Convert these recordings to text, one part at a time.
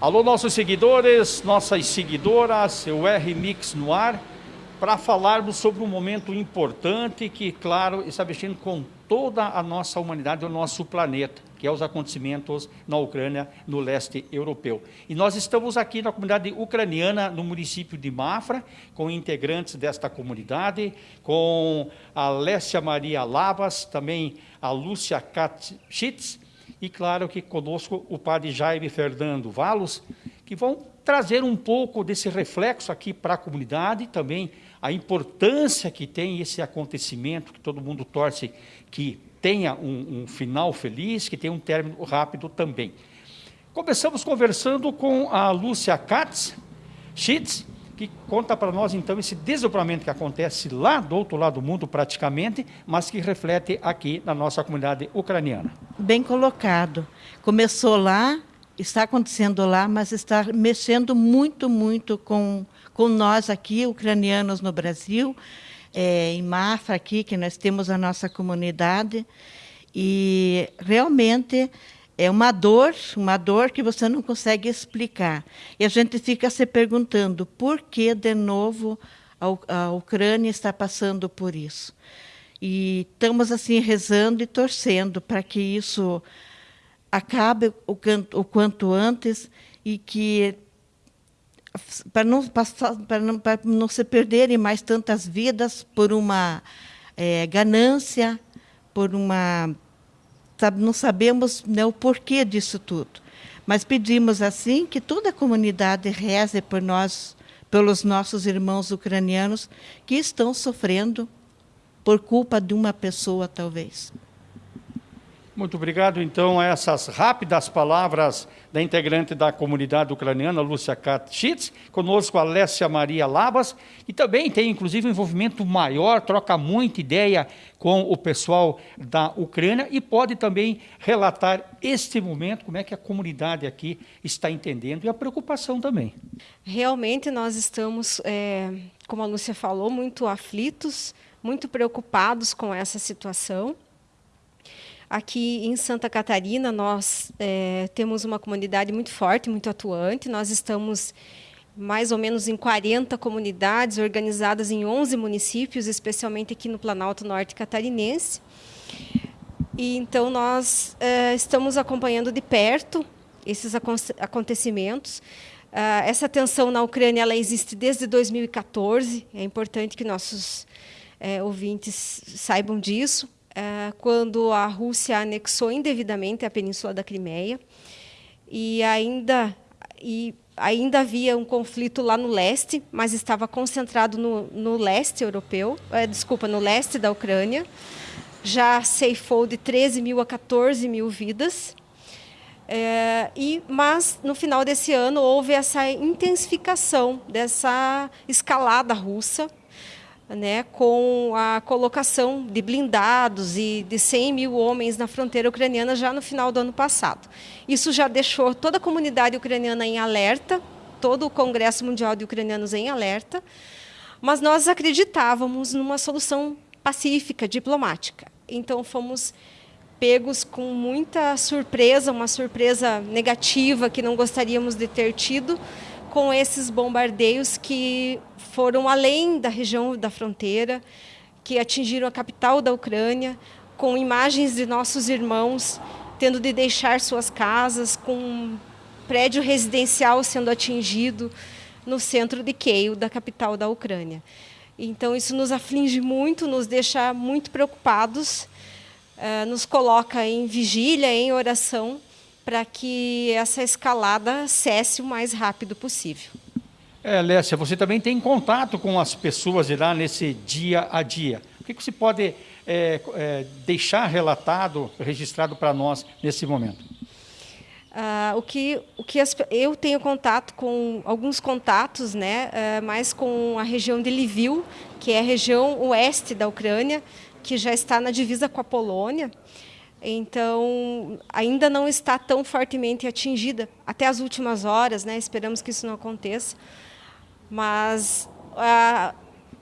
Alô, nossos seguidores, nossas seguidoras, o R-Mix no ar, para falarmos sobre um momento importante que, claro, está mexendo com toda a nossa humanidade, o nosso planeta, que é os acontecimentos na Ucrânia, no leste europeu. E nós estamos aqui na comunidade ucraniana, no município de Mafra, com integrantes desta comunidade, com a Lécia Maria Lavas, também a Lúcia Katschitz, e claro que conosco o padre Jaime Fernando Valos, que vão trazer um pouco desse reflexo aqui para a comunidade, também a importância que tem esse acontecimento, que todo mundo torce que tenha um, um final feliz, que tenha um término rápido também. Começamos conversando com a Lúcia Katz, Schitz, que conta para nós então esse desdobramento que acontece lá do outro lado do mundo praticamente, mas que reflete aqui na nossa comunidade ucraniana. Bem colocado. Começou lá, está acontecendo lá, mas está mexendo muito, muito com, com nós aqui, ucranianos no Brasil, é, em Mafra aqui, que nós temos a nossa comunidade, e realmente é uma dor, uma dor que você não consegue explicar. E a gente fica se perguntando por que, de novo, a, Ucrânia está passando por isso. E estamos assim rezando e torcendo para que isso acabe o, o quanto antes e que para não, para não, para não se perderem mais tantas vidas por uma é, ganância, por uma não sabemos né, o porquê disso tudo. Mas pedimos assim que toda a comunidade reze por nós, pelos nossos irmãos ucranianos que estão sofrendo por culpa de uma pessoa, talvez. Muito obrigado, então, a essas rápidas palavras da integrante da comunidade ucraniana, Lúcia Katschitz, conosco a Alessia Maria Labas, e também tem, inclusive, um envolvimento maior, troca muita ideia com o pessoal da Ucrânia e pode também relatar este momento, como é que a comunidade aqui está entendendo e a preocupação também. Realmente nós estamos, é, como a Lúcia falou, muito aflitos, muito preocupados com essa situação. Aqui em Santa Catarina, nós é, temos uma comunidade muito forte, muito atuante. Nós estamos mais ou menos em 40 comunidades organizadas em 11 municípios, especialmente aqui no Planalto Norte Catarinense. E então nós é, estamos acompanhando de perto esses acontecimentos. Uh, essa tensão na Ucrânia ela existe desde 2014. É importante que nossos é, ouvintes saibam disso. É, quando a Rússia anexou indevidamente a Península da Crimeia e ainda e ainda havia um conflito lá no leste, mas estava concentrado no, no leste europeu, é, desculpa, no leste da Ucrânia. Já ceifou de 13 mil a 14 mil vidas. É, e, mas, no final desse ano, houve essa intensificação dessa escalada russa né, com a colocação de blindados e de 100 mil homens na fronteira ucraniana já no final do ano passado. Isso já deixou toda a comunidade ucraniana em alerta, todo o Congresso Mundial de Ucranianos em alerta, mas nós acreditávamos numa solução pacífica, diplomática. Então fomos pegos com muita surpresa, uma surpresa negativa que não gostaríamos de ter tido, com esses bombardeios que foram além da região da fronteira, que atingiram a capital da Ucrânia, com imagens de nossos irmãos tendo de deixar suas casas, com um prédio residencial sendo atingido no centro de Kiev, da capital da Ucrânia. Então, isso nos aflige muito, nos deixa muito preocupados, eh, nos coloca em vigília, em oração, para que essa escalada cesse o mais rápido possível. É, Lécia, você também tem contato com as pessoas lá nesse dia a dia. O que, que você pode é, é, deixar relatado, registrado para nós nesse momento? Ah, o que, o que as, eu tenho contato com alguns contatos, né, uh, mais com a região de Lviv, que é a região oeste da Ucrânia, que já está na divisa com a Polônia. Então, ainda não está tão fortemente atingida até as últimas horas, né? Esperamos que isso não aconteça. Mas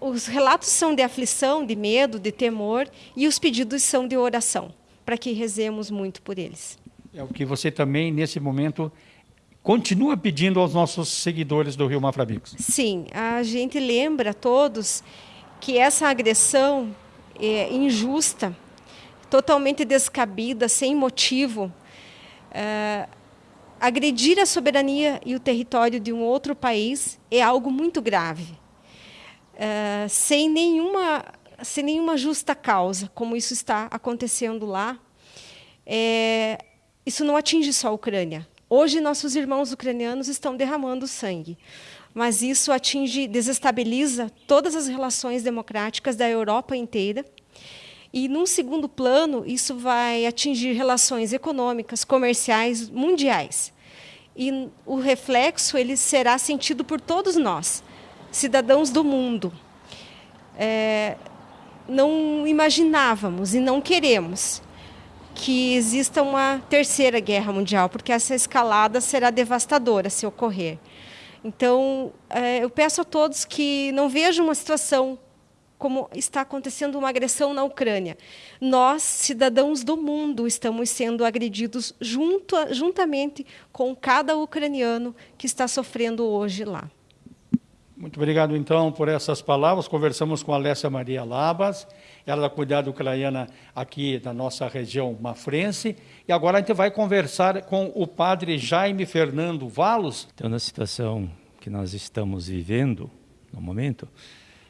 os relatos são de aflição, de medo, de temor, e os pedidos são de oração, para que rezemos muito por eles. É o que você também, nesse momento, continua pedindo aos nossos seguidores do Rio Maframix. Sim, a gente lembra a todos que essa agressão é injusta, totalmente descabida, sem motivo, é, agredir a soberania e o território de um outro país é algo muito grave, é, sem nenhuma sem nenhuma justa causa, como isso está acontecendo lá. É, isso não atinge só a Ucrânia. Hoje nossos irmãos ucranianos estão derramando sangue, mas isso atinge, desestabiliza todas as relações democráticas da Europa inteira. E, num segundo plano, isso vai atingir relações econômicas, comerciais, mundiais e o reflexo ele será sentido por todos nós, cidadãos do mundo. É, não imaginávamos e não queremos que exista uma terceira guerra mundial, porque essa escalada será devastadora se ocorrer. Então, é, eu peço a todos que não vejam uma situação como está acontecendo uma agressão na Ucrânia. Nós, cidadãos do mundo, estamos sendo agredidos junto, juntamente com cada ucraniano que está sofrendo hoje lá. Muito obrigado, então, por essas palavras. Conversamos com a Alessia Maria Labas, ela da Cuidado Ucraniana aqui da nossa região mafrense. E agora a gente vai conversar com o padre Jaime Fernando Valos. Então, na situação que nós estamos vivendo no momento,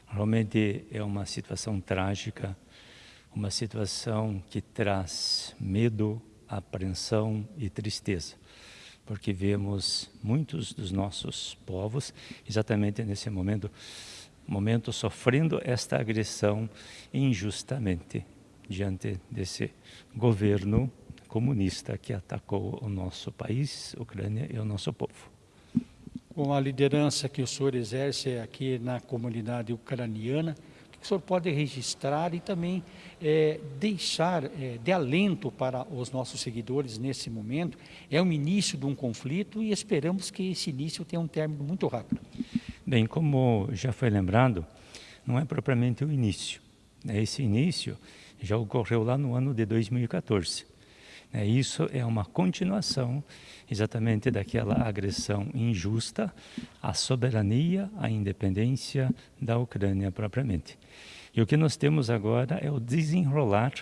Realmente é uma situação trágica, uma situação que traz medo, apreensão e tristeza, porque vemos muitos dos nossos povos exatamente nesse momento, momento sofrendo esta agressão injustamente diante desse governo comunista que atacou o nosso país, Ucrânia e o nosso povo com a liderança que o senhor exerce aqui na comunidade ucraniana, o que o senhor pode registrar e também é, deixar é, de alento para os nossos seguidores nesse momento? É o início de um conflito e esperamos que esse início tenha um término muito rápido. Bem, como já foi lembrado, não é propriamente o início. Esse início já ocorreu lá no ano de 2014. É, isso é uma continuação exatamente daquela agressão injusta à soberania, à independência da Ucrânia propriamente. E o que nós temos agora é o desenrolar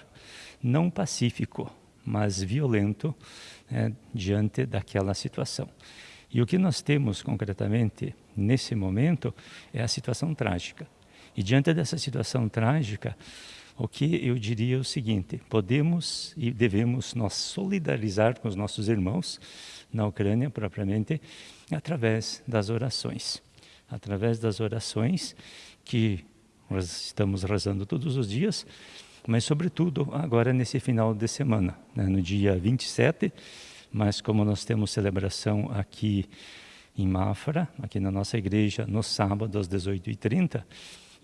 não pacífico, mas violento né, diante daquela situação. E o que nós temos concretamente nesse momento é a situação trágica. E diante dessa situação trágica, o que eu diria é o seguinte: podemos e devemos nós solidarizar com os nossos irmãos na Ucrânia propriamente através das orações, através das orações que nós estamos rezando todos os dias, mas sobretudo agora nesse final de semana, né, no dia 27, mas como nós temos celebração aqui em Mafra, aqui na nossa igreja, no sábado às 18h30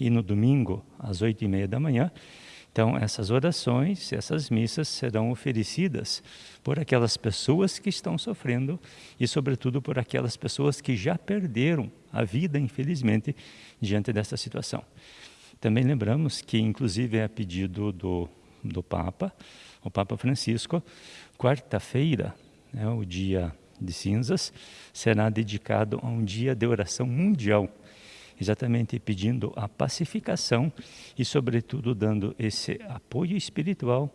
e no domingo às 8h30 da manhã, então, essas orações, essas missas serão oferecidas por aquelas pessoas que estão sofrendo e, sobretudo, por aquelas pessoas que já perderam a vida, infelizmente, diante dessa situação. Também lembramos que, inclusive, é a pedido do, do Papa, o Papa Francisco, quarta-feira, né, o dia de cinzas, será dedicado a um dia de oração mundial exatamente pedindo a pacificação e, sobretudo, dando esse apoio espiritual,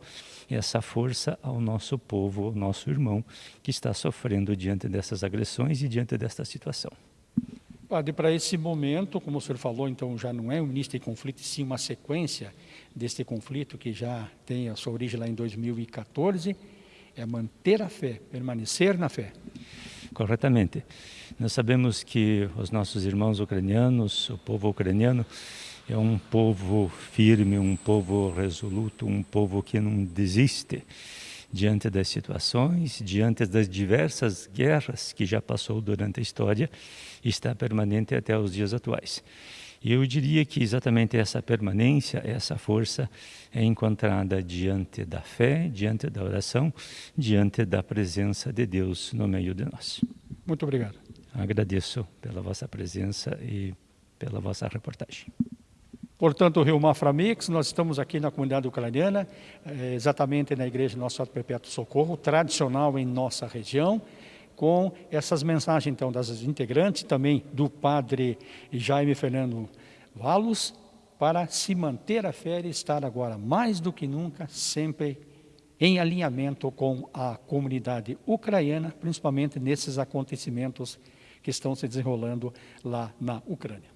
essa força ao nosso povo, ao nosso irmão que está sofrendo diante dessas agressões e diante desta situação. Padre, para esse momento, como o senhor falou, então já não é um início de conflito, sim uma sequência deste conflito que já tem a sua origem lá em 2014, é manter a fé, permanecer na fé. Corretamente. Nós sabemos que os nossos irmãos ucranianos, o povo ucraniano, é um povo firme, um povo resoluto, um povo que não desiste diante das situações, diante das diversas guerras que já passou durante a história e está permanente até os dias atuais. E eu diria que exatamente essa permanência, essa força é encontrada diante da fé, diante da oração, diante da presença de Deus no meio de nós. Muito obrigado. Agradeço pela vossa presença e pela vossa reportagem. Portanto, Rio Maframix, nós estamos aqui na comunidade ucraniana, eh, exatamente na Igreja Nosso Senhor Perpétuo Socorro, tradicional em nossa região, com essas mensagens então das integrantes também do padre Jaime Fernando Valos para se manter a fé e estar agora mais do que nunca sempre em alinhamento com a comunidade ucraniana, principalmente nesses acontecimentos que estão se desenrolando lá na Ucrânia.